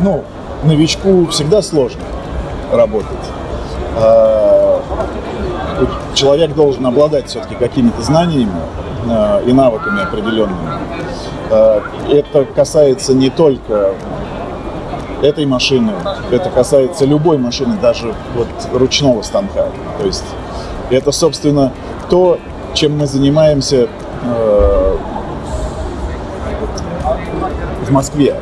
ну, новичку всегда сложно работать. А, человек должен обладать все-таки какими-то знаниями а, и навыками определенными. А, это касается не только этой машины, это касается любой машины, даже вот ручного станка. То есть это, собственно, то, чем мы занимаемся э, в Москве.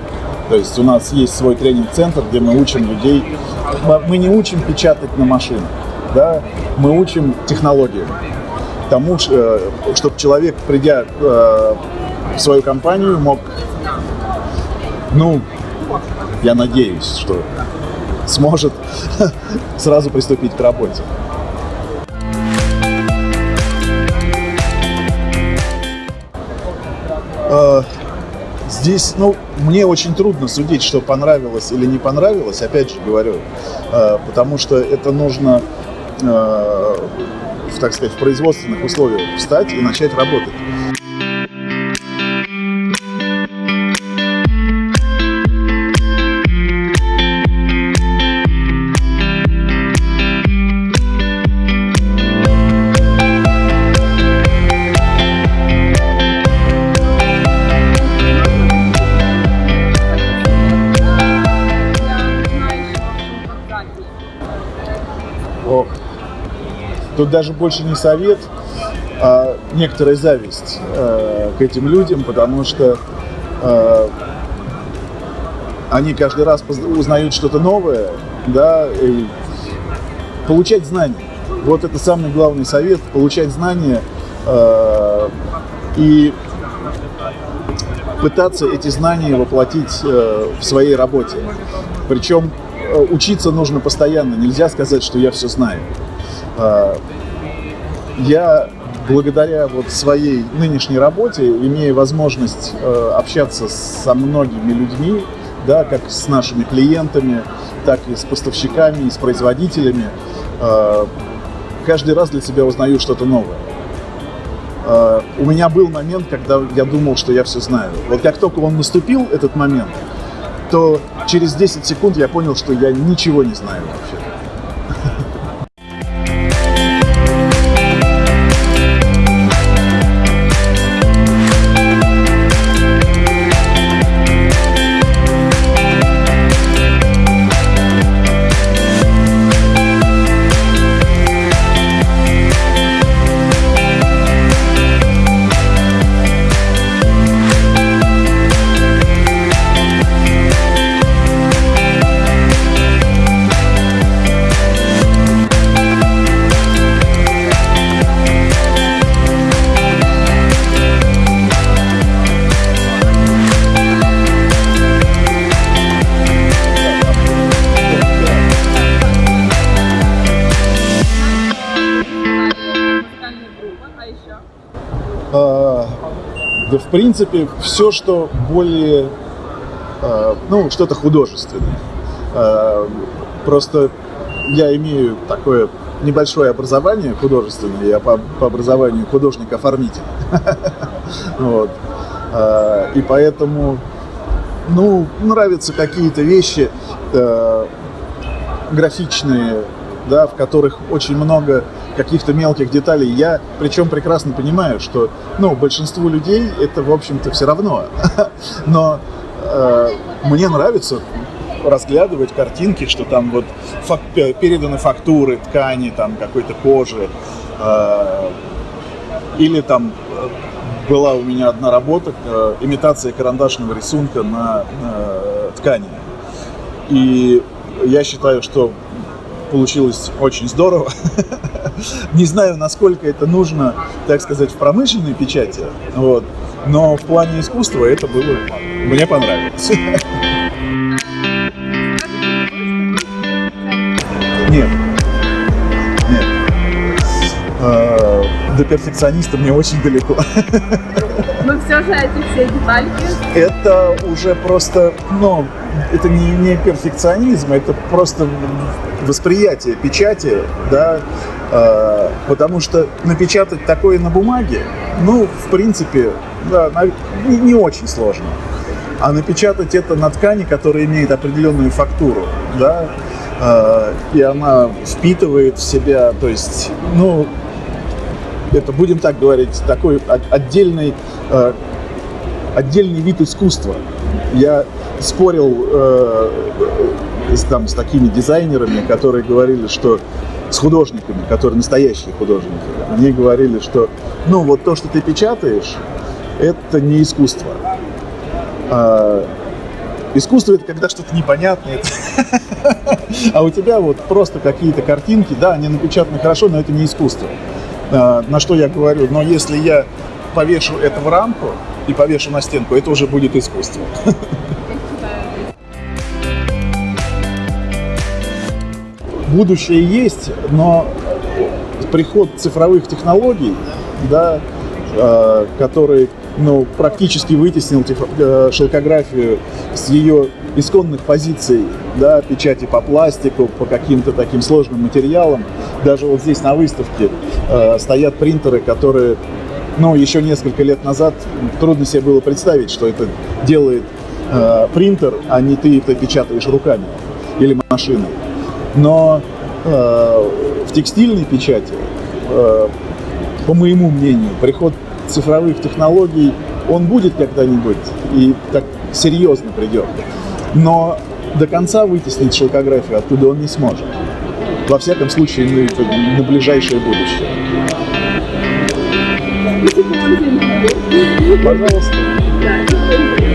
То есть у нас есть свой тренинг-центр, где мы учим людей. Мы не учим печатать на машинах, да? мы учим технологиям. Тому, э, чтобы человек, придя э, в свою компанию, мог, ну, я надеюсь, что сможет сразу приступить к работе. Здесь, ну, мне очень трудно судить, что понравилось или не понравилось, опять же говорю, э, потому что это нужно, э, так сказать, в производственных условиях встать и начать работать. Тут даже больше не совет, а некоторая зависть э, к этим людям, потому что э, они каждый раз узнают что-то новое, да, и получать знания. Вот это самый главный совет, получать знания э, и пытаться эти знания воплотить э, в своей работе. Причем Э, учиться нужно постоянно. Нельзя сказать, что я все знаю. А, я благодаря вот своей нынешней работе, имея возможность э, общаться со многими людьми, да, как с нашими клиентами, так и с поставщиками, и с производителями, э, каждый раз для себя узнаю что-то новое. У меня был момент, когда я думал, что я все знаю. Вот как только он наступил, этот момент, то через 10 секунд я понял, что я ничего не знаю вообще. Да, в принципе, все, что более, а, ну, что-то художественное. А, просто я имею такое небольшое образование художественное, я по, по образованию художник-оформитель. вот. И поэтому, ну, нравятся какие-то вещи графичные, да, в которых очень много каких-то мелких деталей. Я причем прекрасно понимаю, что ну, большинству людей это, в общем-то, все равно. Но э, мне нравится разглядывать картинки, что там вот фак переданы фактуры ткани, там какой-то кожи. Э, или там э, была у меня одна работа, э, имитация карандашного рисунка на э, ткани. И я считаю, что получилось очень здорово. Не знаю, насколько это нужно, так сказать, в промышленной печати, вот. но в плане искусства это было, мне понравилось. до перфекциониста мне очень далеко. Но все же эти все детальки... Это уже просто, ну, это не, не перфекционизм, это просто восприятие печати, да, э, потому что напечатать такое на бумаге, ну, в принципе, да, не, не очень сложно. а напечатать это на ткани, которая имеет определенную фактуру, да, э, и она впитывает в себя, то есть, ну, это, будем так говорить, такой отдельный, э, отдельный вид искусства. Я спорил э, с, там, с такими дизайнерами, которые говорили, что с художниками, которые настоящие художники, они говорили, что ну вот то, что ты печатаешь, это не искусство. А, искусство это когда что-то непонятное. А у тебя вот просто какие-то картинки, да, они напечатаны хорошо, но это не искусство. А, на что я говорю, но если я повешу это в рамку и повешу на стенку, это уже будет искусство. будущее есть, но приход цифровых технологий, да, э, который ну, практически вытеснил э, шелкографию с ее исконных позиций, да, печати по пластику, по каким-то таким сложным материалам. Даже вот здесь на выставке э, стоят принтеры, которые, ну, еще несколько лет назад трудно себе было представить, что это делает принтер, а не ты это печатаешь руками или машиной. Но э, в текстильной печати, по моему мнению, приход цифровых технологий, он будет когда-нибудь и так серьезно придет. Но до конца вытеснить шелкографию оттуда он не сможет. Во всяком случае, на, на ближайшее будущее. Пожалуйста.